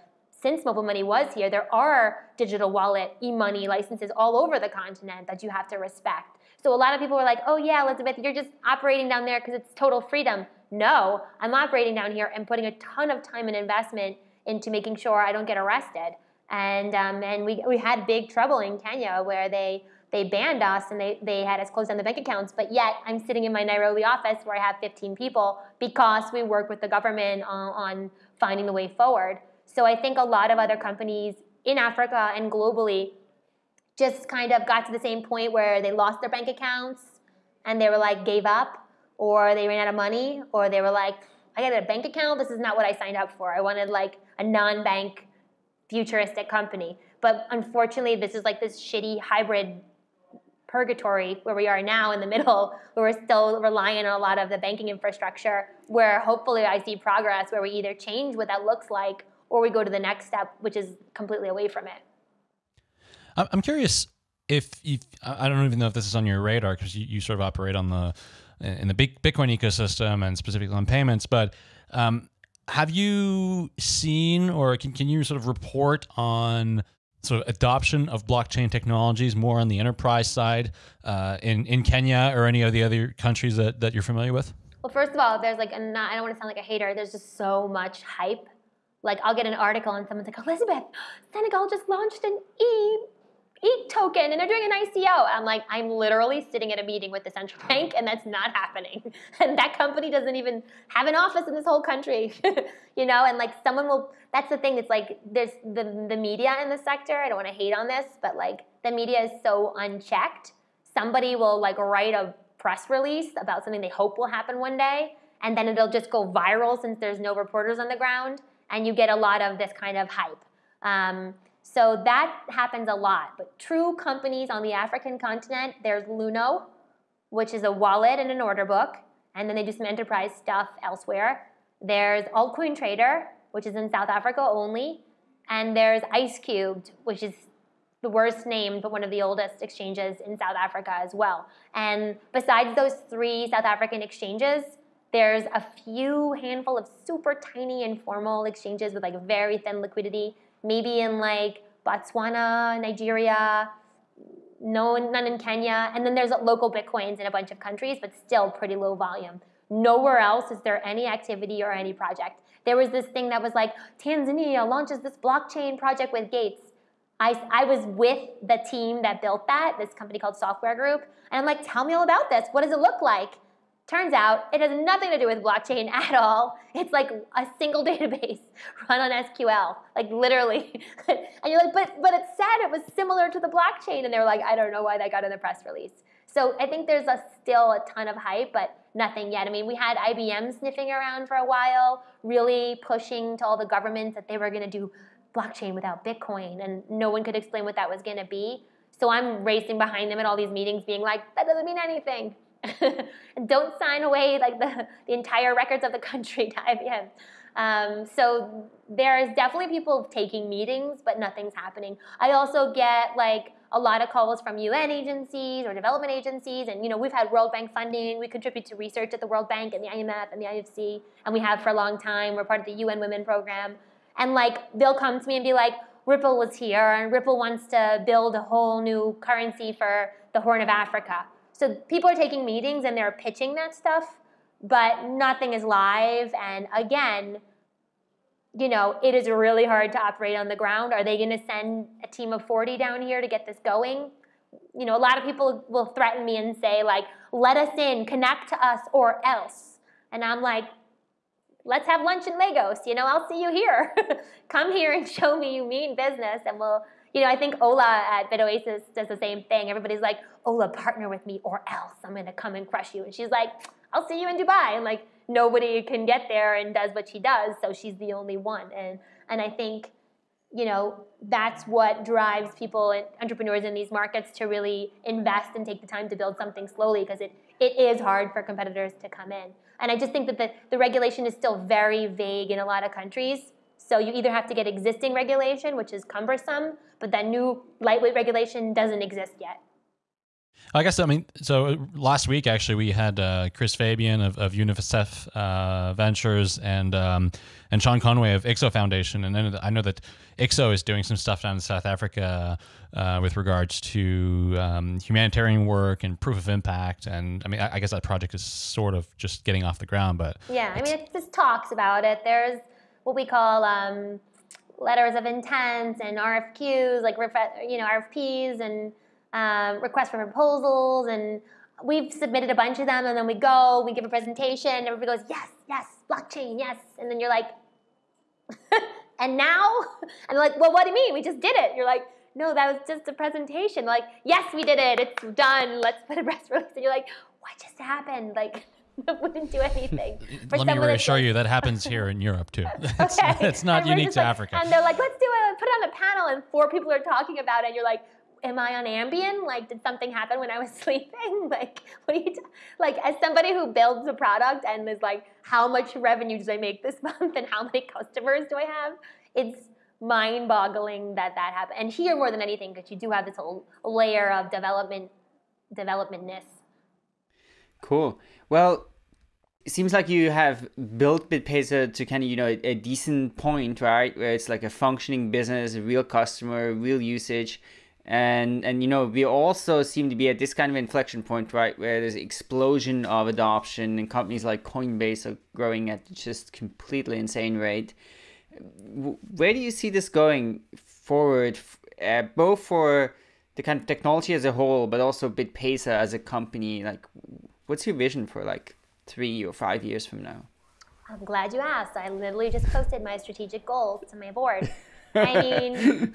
since mobile money was here, there are digital wallet, e-money licenses all over the continent that you have to respect. So a lot of people were like, oh yeah, Elizabeth, you're just operating down there because it's total freedom. No, I'm operating down here and putting a ton of time and investment into making sure I don't get arrested. And, um, and we, we had big trouble in Kenya where they, they banned us and they, they had us close down the bank accounts. But yet I'm sitting in my Nairobi office where I have 15 people because we work with the government on, on finding the way forward. So I think a lot of other companies in Africa and globally just kind of got to the same point where they lost their bank accounts and they were like gave up or they ran out of money or they were like I got a bank account this is not what I signed up for I wanted like a non-bank futuristic company but unfortunately this is like this shitty hybrid purgatory where we are now in the middle <laughs> where we're still relying on a lot of the banking infrastructure where hopefully I see progress where we either change what that looks like or we go to the next step, which is completely away from it. I'm curious if you, I don't even know if this is on your radar because you, you sort of operate on the in the big Bitcoin ecosystem and specifically on payments, but um, have you seen or can, can you sort of report on sort of adoption of blockchain technologies more on the enterprise side uh, in, in Kenya or any of the other countries that, that you're familiar with? Well, first of all, there's like a not, I don't want to sound like a hater. There's just so much hype like I'll get an article and someone's like, Elizabeth, Senegal just launched an e ETH token and they're doing an ICO. I'm like, I'm literally sitting at a meeting with the central <laughs> bank and that's not happening. <laughs> And that company doesn't even have an office in this whole country. <laughs> you know, and like someone will that's the thing, it's like there's the the media in the sector, I don't want to hate on this, but like the media is so unchecked. Somebody will like write a press release about something they hope will happen one day, and then it'll just go viral since there's no reporters on the ground and you get a lot of this kind of hype. Um, so that happens a lot. But true companies on the African continent, there's Luno, which is a wallet and an order book, and then they do some enterprise stuff elsewhere. There's Altcoin Trader, which is in South Africa only, and there's IceCubed, which is the worst named, but one of the oldest exchanges in South Africa as well. And besides those three South African exchanges, there's a few handful of super tiny informal exchanges with like very thin liquidity, maybe in like Botswana, Nigeria, no, none in Kenya. And then there's local Bitcoins in a bunch of countries, but still pretty low volume. Nowhere else is there any activity or any project. There was this thing that was like, Tanzania launches this blockchain project with Gates. I, I was with the team that built that, this company called Software Group, and I'm like, tell me all about this. What does it look like? Turns out it has nothing to do with blockchain <laughs> at all. It's like a single <laughs> database run on SQL, like literally. <laughs> and you're like, but but it said it was similar to the blockchain, and they were like, I don't know why that got in the press release. So I think there's a, still a ton of hype, but nothing yet. I mean, we had IBM sniffing around for a while, really pushing to all the governments that they were going to do blockchain without Bitcoin, and no one could explain what that was going to be. So I'm racing behind them at all these meetings, being like, that doesn't mean anything. <laughs> don't sign away like the, the entire records of the country <laughs> to IBM. Um, so there's definitely people taking meetings, but nothing's happening. I also get like a lot of calls from UN agencies or development agencies, and you know we've had World Bank funding. We contribute to research at the World Bank and the IMF and the IFC, and we have for a long time. We're part of the UN Women Program, and like they'll come to me and be like, Ripple was here, and Ripple wants to build a whole new currency for the Horn of Africa. So people are taking meetings and they're pitching that stuff, but nothing is live. And again, you know, it is really hard to operate on the ground. Are they going to send a team of 40 down here to get this going? You know, a lot of people will threaten me and say, like, let us in, connect to us, or else. And I'm like, let's have lunch in Lagos. You know, I'll see you here. <laughs> Come here and show me you mean business, and we'll you know, I think Ola at BitOasis does the same thing. Everybody's like, Ola, partner with me or else I'm going to come and crush you. And she's like, I'll see you in Dubai. And like, nobody can get there and does what she does. So she's the only one. And, and I think, you know, that's what drives people and entrepreneurs in these markets to really invest and take the time to build something slowly because it, it is hard for competitors to come in. And I just think that the, the regulation is still very vague in a lot of countries. So you either have to get existing regulation, which is cumbersome, but that new lightweight regulation doesn't exist yet. I guess I mean so. uh, Last week, actually, we had uh, Chris Fabian of, of UNICEF uh, Ventures and um, and Shaun Conway of IXO Foundation, and then I know that IXO is doing some stuff down in South Africa uh, with regards to um, humanitarian work and proof of impact. And I mean, I, I guess that project is sort of just getting off the ground, but Yeah, I mean, it just talks about it. There's what we call um, letters of intent and RFQs, like you know RFPs and um, requests for proposals, and we've submitted a bunch of them, and then we go, we give a presentation, and everybody goes, yes, yes, blockchain, yes, and then you're like, <laughs> and now, <laughs> and like, well, what do you mean? We just did it. You're like. No, that was just a presentation. Like, yes, we did it. It's done. Let's put a press <laughs> release. And you're like, what just happened? Like, <laughs> we didn't do anything. <laughs> For let me reassure like- you that happens <laughs> here in Europe too. It's, Okay. it's not unique to like- Africa. And they're like, let's do it, put it on a panel, and four people are talking about it. And you're like, am I on Ambien? Like, did something happen when I was sleeping? Like, what are you, t- like, as somebody who builds a product and is like, how much revenue do I make this month and how many customers do I have? It's mind-boggling that that happened. And here more than anything, because you do have this whole layer of development, developmentness. Cool. Well, it seems like you have built BitPesa to kind of, you know, a, decent point, right? Where it's like a functioning business, a real customer, real usage. And, and you know, we also seem to be at this kind of inflection point, right? Where there's explosion of adoption and companies like Coinbase are growing at just completely insane rate. Where do you see this going forward, uh, both for the kind of technology as a whole, but also BitPesa as a company? Like, what's your vision for like three or five years from now? I'm glad you asked. I literally just posted my strategic goals to my board. <laughs> I mean,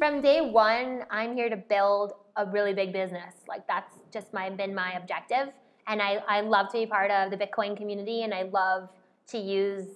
from day one, I'm here to build a really big business. Like that's just my been my objective, and I, I love to be part of the Bitcoin community, and I love to use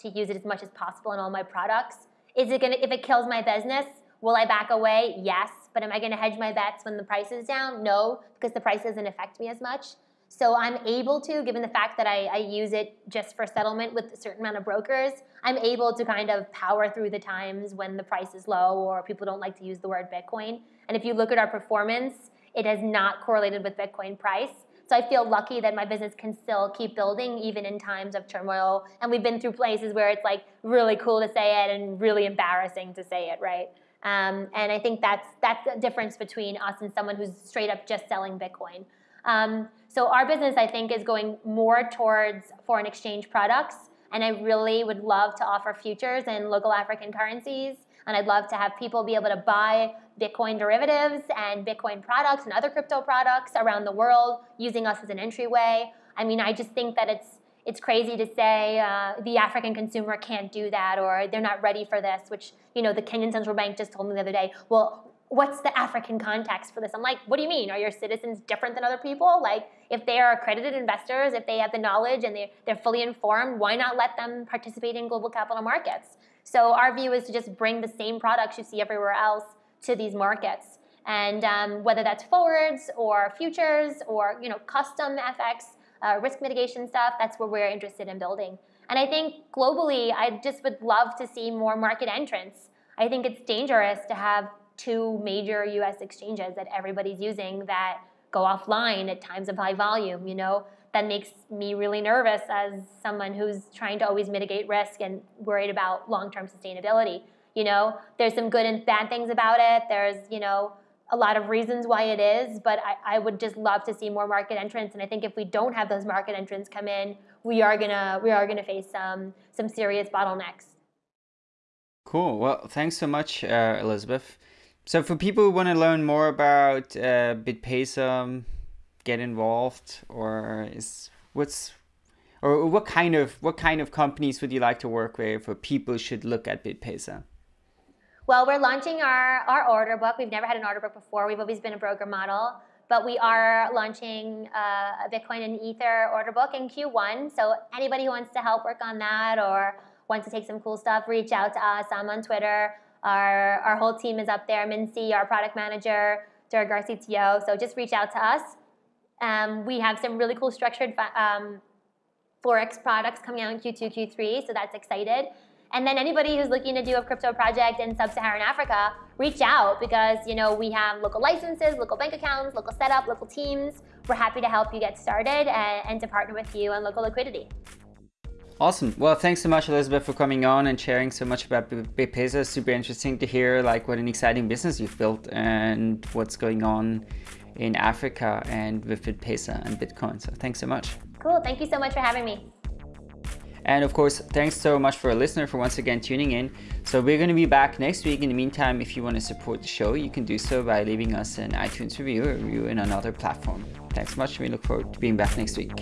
to use it as much as possible in all my products. Is it gonna if it kills my business? Will I back away? Yes. But am I gonna hedge my bets when the price is down? No, because the price doesn't affect me as much. So I'm able to, given the fact that I, I use it just for settlement with a certain amount of brokers, I'm able to kind of power through the times when the price is low or people don't like to use the word Bitcoin. And if you look at our performance, it has not correlated with Bitcoin price. So I feel lucky that my business can still keep building even in times of turmoil. And we've been through places where it's like really cool to say it and really embarrassing to say it, right? Um, and I think that's that's the difference between us and someone who's straight up just selling Bitcoin. Um, so our business, I think, is going more towards foreign exchange products, and I really would love to offer futures in local African currencies, and I'd love to have people be able to buy Bitcoin derivatives and Bitcoin products and other crypto products around the world using us as an entryway. I mean, I just think that it's it's crazy to say uh, the African consumer can't do that or they're not ready for this, which you know the Kenyan central bank just told me the other day. Well, what's the African context for this? I'm like, what do you mean? Are your citizens different than other people? Like, if they are accredited investors, if they have the knowledge and they, they're fully informed, why not let them participate in global capital markets? So our view is to just bring the same products you see everywhere else to these markets. And um, whether that's forwards or futures or you know custom FX, uh, risk mitigation stuff, that's where we're interested in building. And I think globally, I just would love to see more market entrants. I think it's dangerous to have two major US exchanges that everybody's using that go offline at times of high volume, you know, that makes me really nervous as someone who's trying to always mitigate risk and worried about long-term sustainability. You know, there's some good and bad things about it. There's, you know, a lot of reasons why it is, but I, I would just love to see more market entrants. And I think if we don't have those market entrants come in, we are gonna we are gonna face some some serious bottlenecks. Cool. Well, thanks so much, uh, Elizabeth. So, for people who want to learn more about uh, BitPesa, get involved, or is what's or what kind of what kind of companies would you like to work with, or people should look at BitPesa? Well, we're launching our, our order book. We've never had an order book before. We've always been a broker model, but we are launching uh, a Bitcoin and Ether order book in Q1. So anybody who wants to help work on that or wants to take some cool stuff, reach out to us. I'm on Twitter. Our, our whole team is up there. Mincy, our product manager, Derek, our CTO. So just reach out to us. Um, we have some really cool structured um, Forex products coming out in Q2, Q3, so that's excited. And then anybody who's looking to do a crypto project in sub-Saharan Africa, reach out because you know we have local licenses, local bank accounts, local setup, local teams. We're happy to help you get started and, and to partner with you on local liquidity. Awesome. Well, thanks so much, Elizabeth, for coming on and sharing so much about BitPesa. Super interesting to hear like what an exciting business you've built and what's going on in Africa and with BitPesa and Bitcoin. So thanks so much. Cool. Thank you so much for having me. And of course, thanks so much for a listener for once again tuning in. So we're going to be back next week. In the meantime, if you want to support the show, you can do so by leaving us an iTunes review or review in another platform. Thanks so much. We look forward to being back next week.